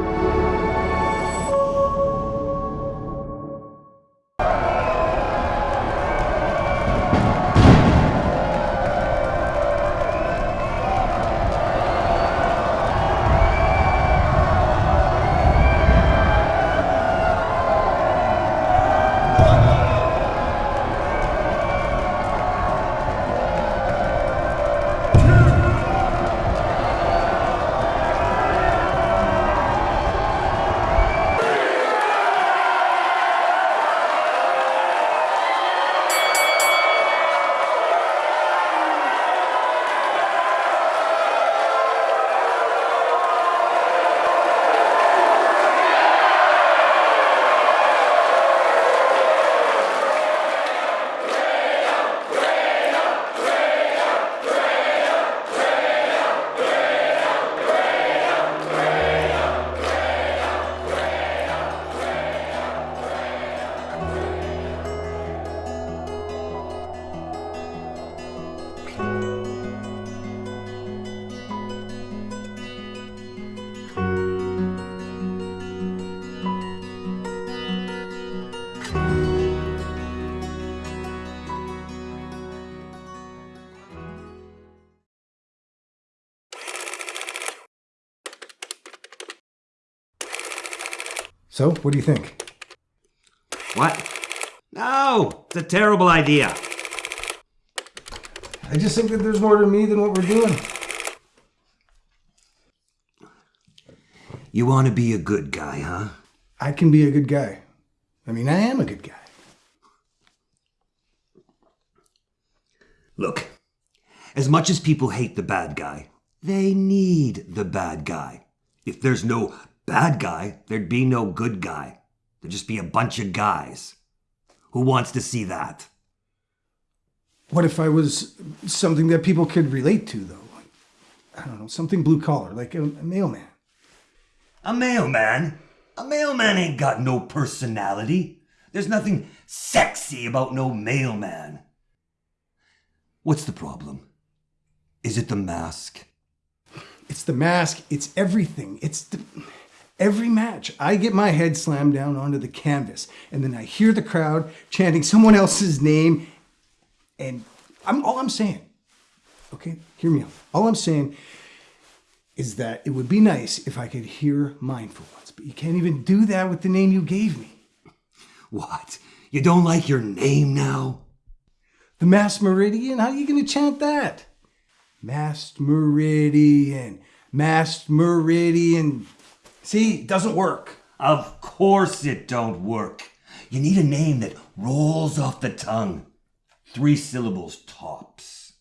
何? So, what do you think? What? No, it's a terrible idea. I just think that there's more to me than what we're doing. You want to be a good guy, huh? I can be a good guy. I mean, I am a good guy. Look, as much as people hate the bad guy, they need the bad guy. If there's no bad guy, there'd be no good guy. There'd just be a bunch of guys. Who wants to see that? What if I was something that people could relate to, though? I don't know, something blue collar, like a, a mailman. A mailman? A mailman ain't got no personality. There's nothing sexy about no mailman. What's the problem? Is it the mask? It's the mask. It's everything. It's the, every match. I get my head slammed down onto the canvas, and then I hear the crowd chanting someone else's name, and I'm all I'm saying. Okay, hear me out. All I'm saying is that it would be nice if I could hear mine for once, but you can't even do that with the name you gave me. What? You don't like your name now? The Mass Meridian? How are you going to chant that? Mass Meridian. Mass Meridian. See, it doesn't work. Of course it don't work. You need a name that rolls off the tongue. Three syllables tops.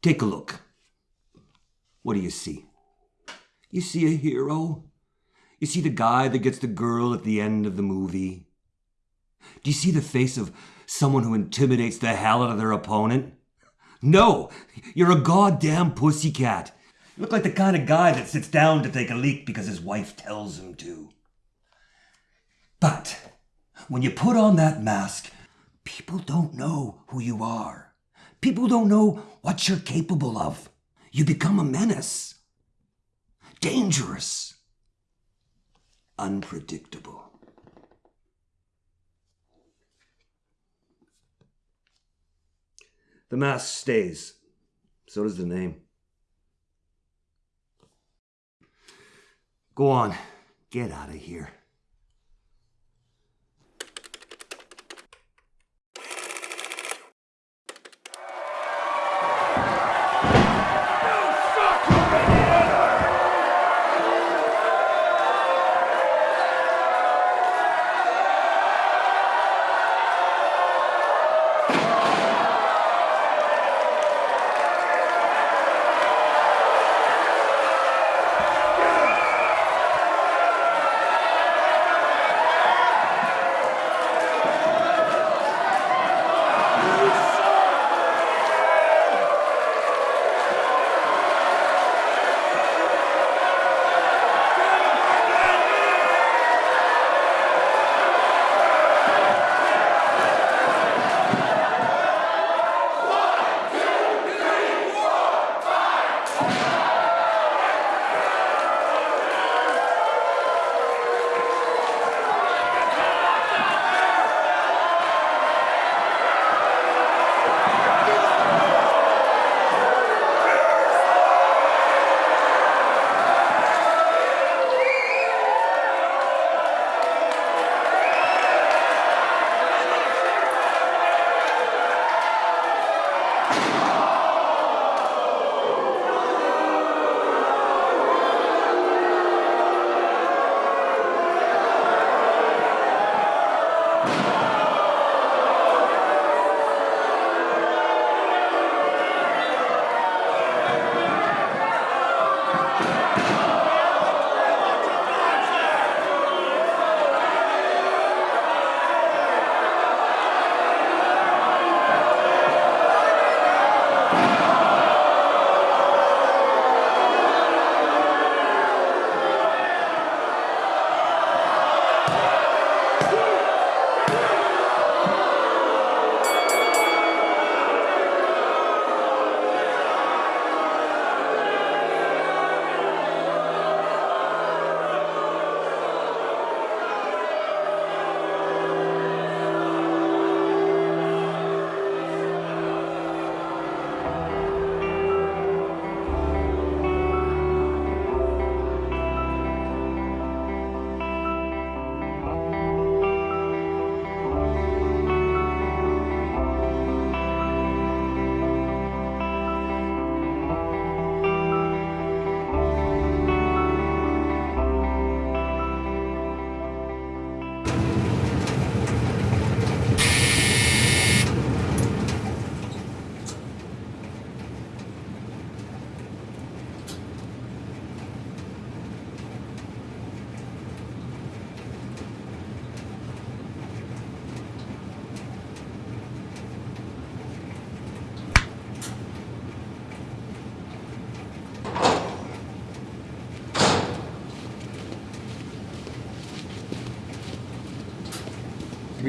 Take a look. What do you see? You see a hero? You see the guy that gets the girl at the end of the movie? Do you see the face of someone who intimidates the hell out of their opponent? No, you're a goddamn pussycat. You look like the kind of guy that sits down to take a leak because his wife tells him to. But when you put on that mask, people don't know who you are. People don't know what you're capable of. You become a menace. Dangerous. Unpredictable. The mask stays. So does the name. Go on. Get out of here.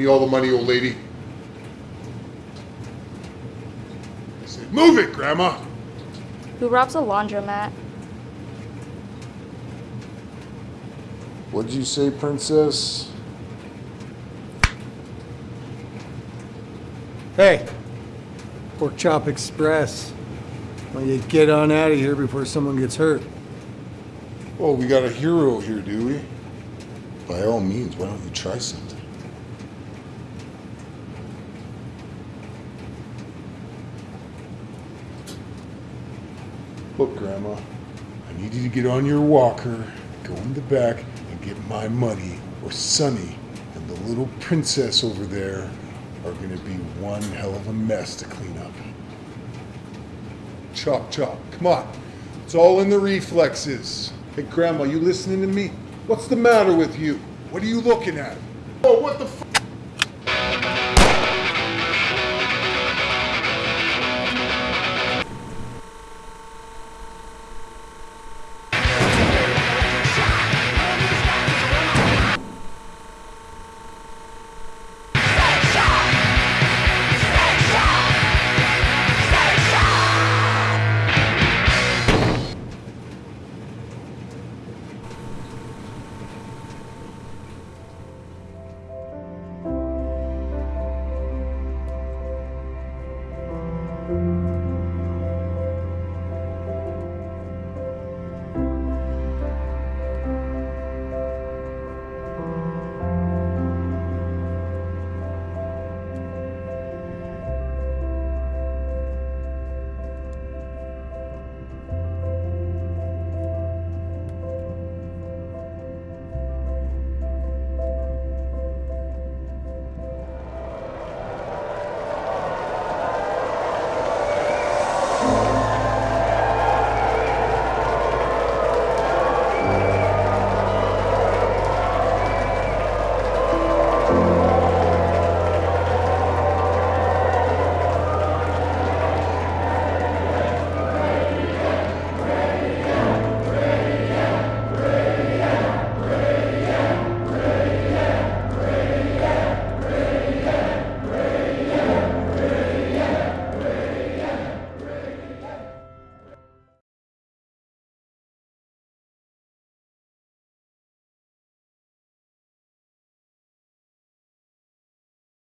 Me all the money, old lady. I said, move it, Grandma. Who robs a laundromat? What'd you say, Princess? Hey, Pork Chop Express. Why you get on out of here before someone gets hurt? Oh, we got a hero here, do we? By all means, why don't you try something? Look, Grandma, I need you to get on your walker, go in the back, and get my money, or Sonny and the little princess over there are gonna be one hell of a mess to clean up. Chop, chop, come on. It's all in the reflexes. Hey, Grandma, you listening to me? What's the matter with you? What are you looking at? Oh, what the